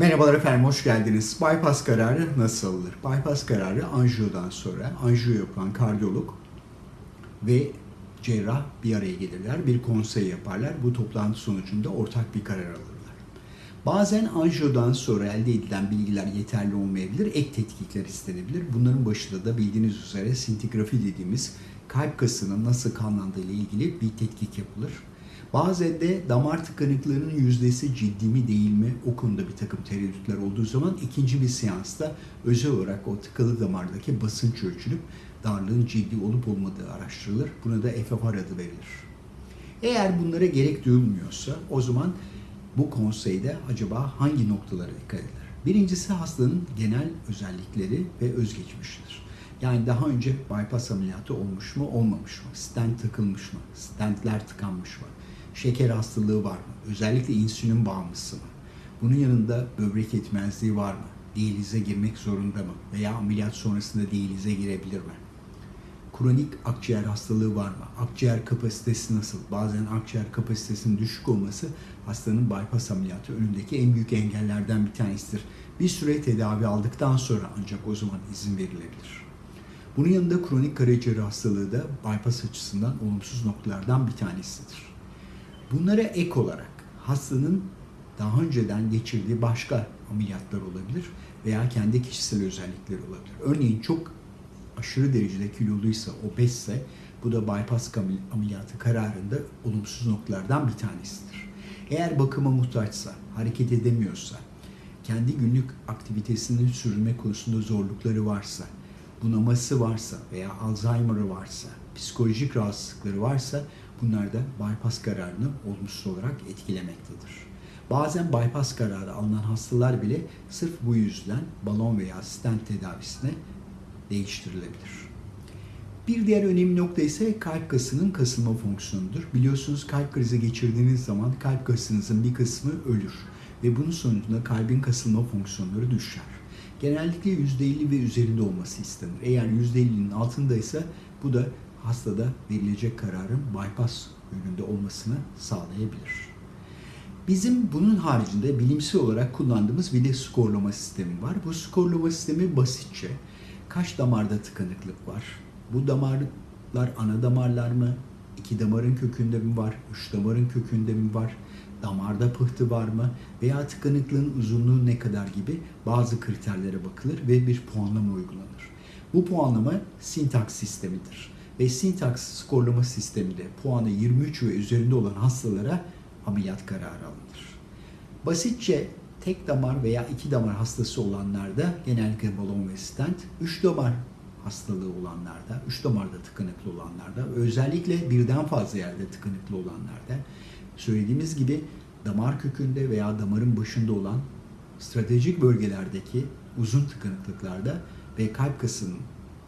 Merhabalar efendim, hoş geldiniz. Bypass kararı nasıl alınır? Bypass kararı anjiyodan sonra anjiyo yapan kardiyolog ve cerrah bir araya gelirler, bir konsey yaparlar. Bu toplantı sonucunda ortak bir karar alırlar. Bazen anjiyodan sonra elde edilen bilgiler yeterli olmayabilir, ek tetkikler istenebilir. Bunların başında da bildiğiniz üzere sintigrafi dediğimiz kalp kasının nasıl kanlandığı ile ilgili bir tetkik yapılır. Bazen de damar tıkanıklığının yüzdesi ciddi mi değil mi o konuda bir takım tereddütler olduğu zaman ikinci bir seansta özel olarak o tıkalı damardaki basınç ölçülüp darlığın ciddi olup olmadığı araştırılır. Buna da FFR adı verilir. Eğer bunlara gerek duyulmuyorsa o zaman bu konseyde acaba hangi noktalara dikkat edilir? Birincisi hastanın genel özellikleri ve özgeçmişidir. Yani daha önce bypass ameliyatı olmuş mu, olmamış mı? Stent takılmış mı? Stentler tıkanmış mı? Şeker hastalığı var mı? Özellikle insülin bağımlısı mı? Bunun yanında böbrek yetmezliği var mı? Diyalize girmek zorunda mı? Veya ameliyat sonrasında diyalize girebilir mi? Kronik akciğer hastalığı var mı? Akciğer kapasitesi nasıl? Bazen akciğer kapasitesinin düşük olması hastanın bypass ameliyatı önündeki en büyük engellerden bir tanesidir. Bir süre tedavi aldıktan sonra ancak o zaman izin verilebilir. Bunun yanında kronik karaciğer hastalığı da bypass açısından olumsuz noktalardan bir tanesidir. Bunlara ek olarak hastanın daha önceden geçirdiği başka ameliyatlar olabilir veya kendi kişisel özellikleri olabilir. Örneğin çok aşırı derecede kiloluysa, obezse bu da bypass ameliyatı kararında olumsuz noktalardan bir tanesidir. Eğer bakıma muhtaçsa, hareket edemiyorsa, kendi günlük aktivitesini sürdürme konusunda zorlukları varsa, bunaması varsa veya Alzheimer'ı varsa, psikolojik rahatsızlıkları varsa bunlar da bypass kararını olumsuz olarak etkilemektedir. Bazen bypass kararı alınan hastalar bile sırf bu yüzden balon veya stent tedavisine değiştirilebilir. Bir diğer önemli nokta ise kalp kasının kasılma fonksiyonudur. Biliyorsunuz kalp krizi geçirdiğiniz zaman kalp kasınızın bir kısmı ölür ve bunun sonucunda kalbin kasılma fonksiyonları düşer. Genellikle %50 ve üzerinde olması istenir. Eğer %50'nin altındaysa bu da hastada verilecek kararın bypass yönünde olmasını sağlayabilir. Bizim bunun haricinde bilimsel olarak kullandığımız bir de skorlama sistemi var. Bu skorlama sistemi basitçe kaç damarda tıkanıklık var? Bu damarlar ana damarlar mı? İki damarın kökünde mi var? Üç damarın kökünde mi var? Damarda pıhtı var mı? Veya tıkanıklığın uzunluğu ne kadar gibi bazı kriterlere bakılır ve bir puanlama uygulanır. Bu puanlama sintaks sistemidir. Ve sintaks skorlama sisteminde puanı 23 ve üzerinde olan hastalara ameliyat kararı alınır. Basitçe tek damar veya iki damar hastası olanlarda genellikle balon ve stent, üç damar hastalığı olanlarda, üç damarda tıkanıklı olanlarda, özellikle birden fazla yerde tıkanıklı olanlarda, söylediğimiz gibi damar kökünde veya damarın başında olan stratejik bölgelerdeki uzun tıkanıklıklarda ve kalp kasının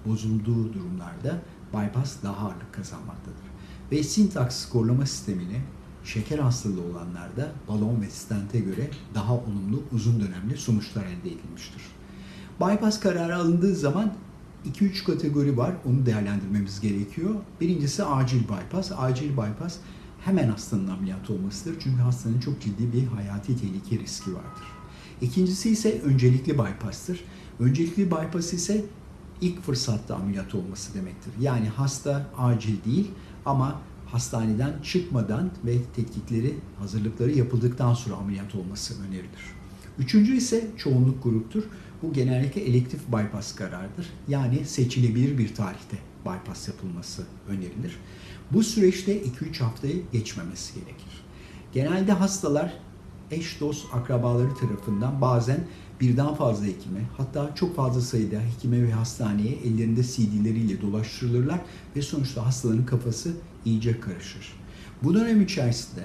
bozulduğu durumlarda bypass daha ağırlık kazanmaktadır. Ve sintaks skorlama sistemini şeker hastalığı olanlarda balon ve stente göre daha olumlu uzun dönemli sonuçlar elde edilmiştir. Bypass kararı alındığı zaman 2-3 kategori var. Onu değerlendirmemiz gerekiyor. Birincisi acil bypass. Acil bypass hemen hastanın ameliyat olmasıdır. Çünkü hastanın çok ciddi bir hayati tehlike riski vardır. İkincisi ise öncelikli bypass'tır. Öncelikli bypass ise ilk fırsatta ameliyat olması demektir. Yani hasta acil değil ama hastaneden çıkmadan ve tetkikleri, hazırlıkları yapıldıktan sonra ameliyat olması önerilir. Üçüncü ise çoğunluk gruptur. Bu genellikle elektif bypass kararıdır. Yani seçilebilir bir tarihte bypass yapılması önerilir. Bu süreçte 2-3 haftayı geçmemesi gerekir. Genelde hastalar eş dost akrabaları tarafından bazen birden fazla hekime hatta çok fazla sayıda hekime ve hastaneye ellerinde CD'leriyle dolaştırılırlar ve sonuçta hastaların kafası iyice karışır. Bu dönem içerisinde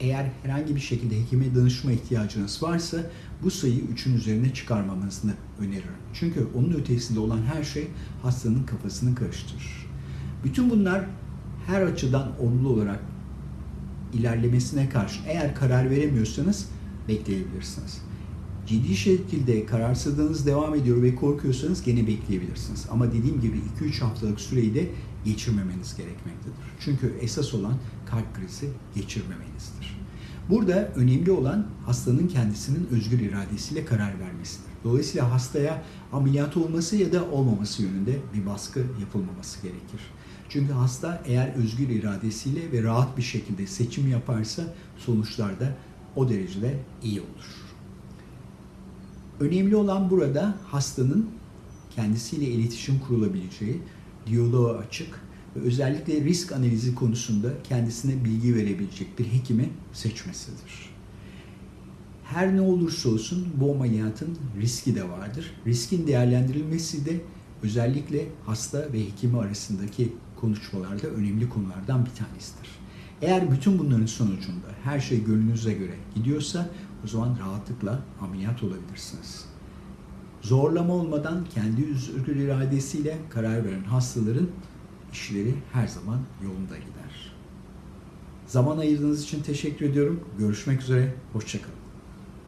eğer herhangi bir şekilde hekime danışma ihtiyacınız varsa bu sayıyı 3'ün üzerine çıkarmamanızı öneririm. Çünkü onun ötesinde olan her şey hastanın kafasını karıştırır. Bütün bunlar her açıdan olumlu olarak ilerlemesine karşı eğer karar veremiyorsanız bekleyebilirsiniz. Ciddi şekilde kararsızlığınız devam ediyor ve korkuyorsanız gene bekleyebilirsiniz. Ama dediğim gibi 2-3 haftalık süreyi de geçirmemeniz gerekmektedir. Çünkü esas olan kalp krizi geçirmemenizdir. Burada önemli olan hastanın kendisinin özgür iradesiyle karar vermesidir. Dolayısıyla hastaya ameliyat olması ya da olmaması yönünde bir baskı yapılmaması gerekir. Çünkü hasta eğer özgür iradesiyle ve rahat bir şekilde seçim yaparsa sonuçlar da o derecede iyi olur. Önemli olan burada hastanın kendisiyle iletişim kurulabileceği, diyaloğa açık ve özellikle risk analizi konusunda kendisine bilgi verebilecek bir hekimi seçmesidir. Her ne olursa olsun bu ameliyatın riski de vardır. Riskin değerlendirilmesi de özellikle hasta ve hekimi arasındaki konuşmalarda önemli konulardan bir tanesidir. Eğer bütün bunların sonucunda her şey gönlünüze göre gidiyorsa o zaman rahatlıkla ameliyat olabilirsiniz. Zorlama olmadan kendi özgür iradesiyle karar veren hastaların işleri her zaman yolunda gider. Zaman ayırdığınız için teşekkür ediyorum. Görüşmek üzere, hoşçakalın.